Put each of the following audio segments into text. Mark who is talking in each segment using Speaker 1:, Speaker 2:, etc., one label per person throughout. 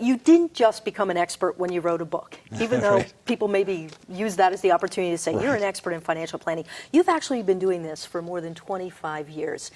Speaker 1: you didn't just become an expert when you wrote a book, even though
Speaker 2: right.
Speaker 1: people maybe use that as the opportunity to say right. you're an expert in financial planning. You've actually been doing this for more than 25 years.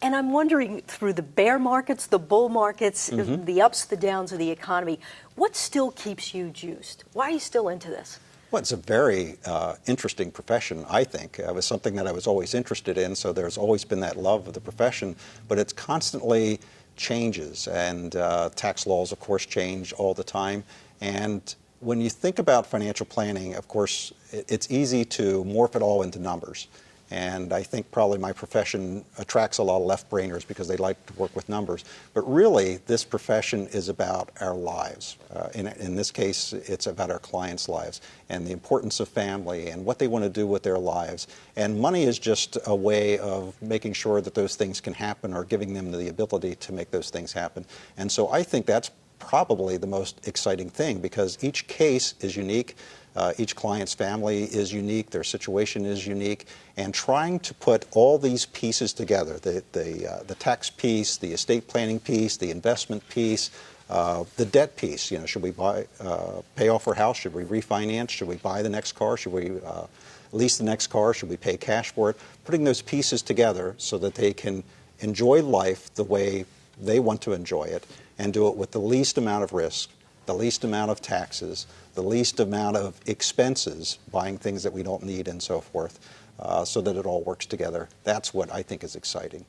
Speaker 1: And I'm wondering through the bear markets, the bull markets, mm -hmm. the ups, the downs of the economy, what still keeps you juiced? Why are you still into this?
Speaker 2: Well, it's a very uh, interesting profession, I think. It was something that I was always interested in, so there's always been that love of the profession, but it's constantly changes, and uh, tax laws, of course, change all the time. And when you think about financial planning, of course, it's easy to morph it all into numbers. And I think probably my profession attracts a lot of left-brainers because they like to work with numbers. But really, this profession is about our lives. Uh, in, in this case, it's about our clients' lives and the importance of family and what they want to do with their lives. And money is just a way of making sure that those things can happen or giving them the ability to make those things happen. And so I think that's probably the most exciting thing because each case is unique. Uh, each client's family is unique, their situation is unique, and trying to put all these pieces together, the, the, uh, the tax piece, the estate planning piece, the investment piece, uh, the debt piece, you know, should we buy, uh, pay off our house, should we refinance, should we buy the next car, should we uh, lease the next car, should we pay cash for it, putting those pieces together so that they can enjoy life the way they want to enjoy it and do it with the least amount of risk the least amount of taxes, the least amount of expenses, buying things that we don't need and so forth, uh, so that it all works together. That's what I think is exciting.